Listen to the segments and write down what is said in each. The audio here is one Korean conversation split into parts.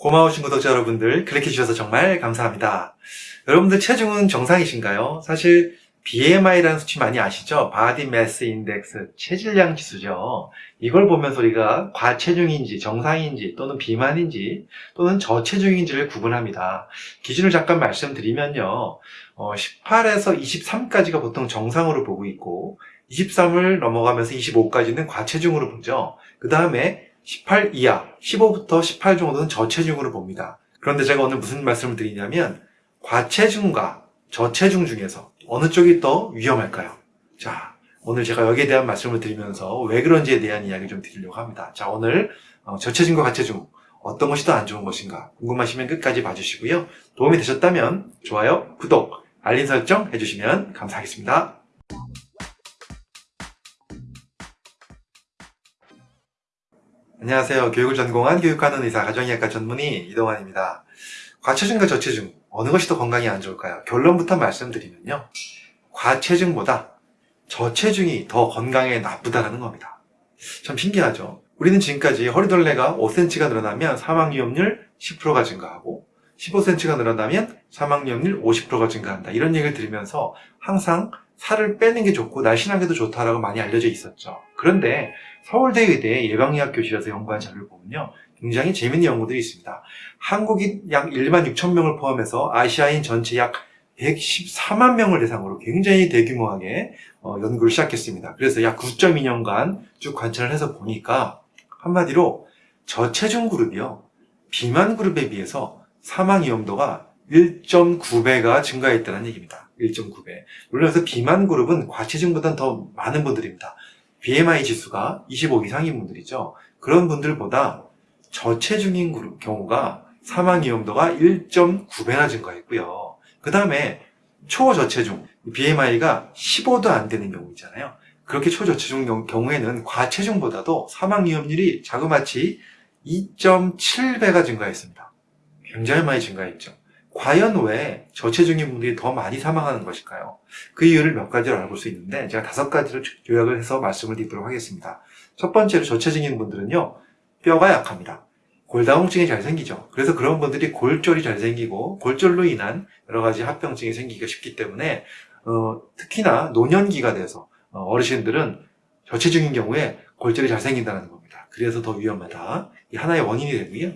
고마우신 구독자 여러분들 클릭해 주셔서 정말 감사합니다. 여러분들 체중은 정상이신가요? 사실 BMI라는 수치 많이 아시죠? Body Mass Index, 체질량 지수죠. 이걸 보면서 우리가 과체중인지 정상인지 또는 비만인지 또는 저체중인지를 구분합니다. 기준을 잠깐 말씀드리면요. 어, 18에서 23까지가 보통 정상으로 보고 있고 23을 넘어가면서 25까지는 과체중으로 보죠. 그 다음에 18 이하, 15부터 18 정도는 저체중으로 봅니다. 그런데 제가 오늘 무슨 말씀을 드리냐면 과체중과 저체중 중에서 어느 쪽이 더 위험할까요? 자, 오늘 제가 여기에 대한 말씀을 드리면서 왜 그런지에 대한 이야기 좀 드리려고 합니다. 자, 오늘 어, 저체중과 과체중 어떤 것이 더 안 좋은 것인가 궁금하시면 끝까지 봐주시고요. 도움이 되셨다면 좋아요, 구독, 알림 설정 해주시면 감사하겠습니다. 안녕하세요. 교육을 전공한 교육하는 의사 가정의학과 전문의 이동환입니다. 과체중과 저체중 어느 것이 더 건강에 안 좋을까요? 결론부터 말씀드리면요. 과체중보다 저체중이 더 건강에 나쁘다는 겁니다. 참 신기하죠? 우리는 지금까지 허리둘레가 5cm가 늘어나면 사망 위험률 10%가 증가하고 15cm가 늘어나면 사망 위험률 50%가 증가한다. 이런 얘기를 들으면서 항상 살을 빼는 게 좋고 날씬하게도 좋다라고 많이 알려져 있었죠. 그런데 서울대 의대 예방의학 교실에서 연구한 자료를 보면요. 굉장히 재밌는 연구들이 있습니다. 한국인 약 1만 6천 명을 포함해서 아시아인 전체 약 114만 명을 대상으로 굉장히 대규모하게 어, 연구를 시작했습니다. 그래서 약 9.2년간 쭉 관찰을 해서 보니까 한마디로 저체중 그룹이요. 비만 그룹에 비해서 사망 위험도가 1.9배가 증가했다는 얘기입니다. 1.9배. 물론 비만 그룹은 과체중보다는 더 많은 분들입니다. BMI 지수가 25 이상인 분들이죠. 그런 분들보다 저체중인 그룹 경우가 사망 위험도가 1.9배나 증가했고요. 그 다음에 초저체중, BMI가 15도 안 되는 경우 있잖아요. 그렇게 초저체중 경우에는 과체중보다도 사망 위험률이 자그마치 2.7배가 증가했습니다. 굉장히 많이 증가했죠. 과연 왜 저체중인 분들이 더 많이 사망하는 것일까요? 그 이유를 몇 가지로 알아볼 수 있는데 제가 다섯 가지로 요약을 해서 말씀을 드리도록 하겠습니다. 첫 번째로 저체중인 분들은요. 뼈가 약합니다. 골다공증이 잘 생기죠. 그래서 그런 분들이 골절이 잘 생기고 골절로 인한 여러 가지 합병증이 생기기가 쉽기 때문에 어, 특히나 노년기가 돼서 어, 어르신들은 저체중인 경우에 골절이 잘 생긴다는 겁니다. 그래서 더 위험하다. 이 하나의 원인이 되고요.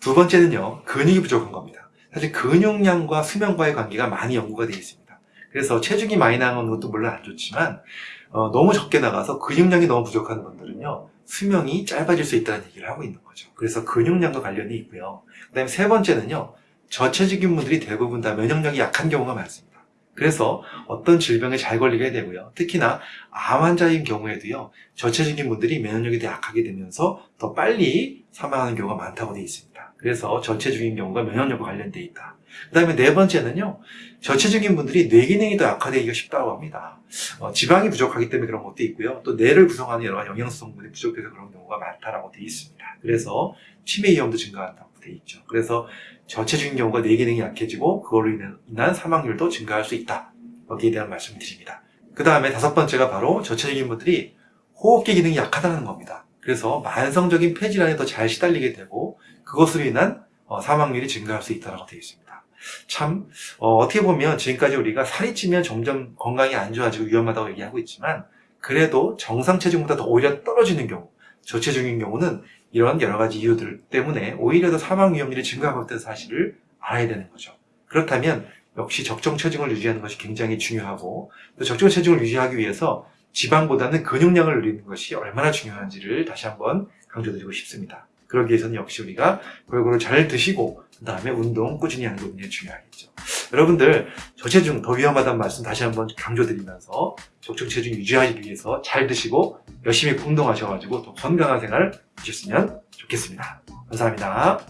두 번째는요. 근육이 부족한 겁니다. 사실 근육량과 수명과의 관계가 많이 연구가 되어 있습니다. 그래서 체중이 많이 나가는 것도 물론 안 좋지만 어, 너무 적게 나가서 근육량이 너무 부족한 분들은요. 수명이 짧아질 수 있다는 얘기를 하고 있는 거죠. 그래서 근육량과 관련이 있고요. 그 다음에 세 번째는요. 저체중인 분들이 대부분 다 면역력이 약한 경우가 많습니다. 그래서 어떤 질병에 잘 걸리게 되고요. 특히나 암 환자인 경우에도요. 저체중인 분들이 면역력이 더 약하게 되면서 더 빨리 사망하는 경우가 많다고 되어 있습니다. 그래서 저체중인 경우가 면역력과 관련되어 있다. 그 다음에 네 번째는요. 저체중인 분들이 뇌 기능이 더 약화되기가 쉽다고 합니다. 어, 지방이 부족하기 때문에 그런 것도 있고요. 또 뇌를 구성하는 여러 가지 영양소 성분이 부족해서 그런 경우가 많다라고 되어 있습니다. 그래서 치매 위험도 증가한다고 되어 있죠. 그래서 저체중인 경우가 뇌 기능이 약해지고 그걸로 인한 사망률도 증가할 수 있다. 여기에 대한 말씀을 드립니다. 그 다음에 다섯 번째가 바로 저체중인 분들이 호흡기 기능이 약하다는 겁니다. 그래서 만성적인 폐질환에 더 잘 시달리게 되고 그것으로 인한 어, 사망률이 증가할 수 있다고 되어 있습니다. 참 어, 떻게 보면 지금까지 우리가 살이 찌면 점점 건강이 안 좋아지고 위험하다고 얘기하고 있지만 그래도 정상 체중보다 더 오히려 떨어지는 경우 저체중인 경우는 이런 여러 가지 이유들 때문에 오히려 더 사망 위험률이 증가하고 있다는 사실을 알아야 되는 거죠. 그렇다면 역시 적정 체중을 유지하는 것이 굉장히 중요하고 또 적정 체중을 유지하기 위해서 지방보다는 근육량을 늘리는 것이 얼마나 중요한지를 다시 한번 강조드리고 싶습니다. 그러기 위해서는 역시 우리가 골고루 잘 드시고 그 다음에 운동 꾸준히 하는 부분이 중요하겠죠. 여러분들 저체중 더 위험하다는 말씀 다시 한번 강조드리면서 적정 체중 유지하기 위해서 잘 드시고 열심히 운동하셔가지고 더 건강한 생활 하셨으면 좋겠습니다. 감사합니다.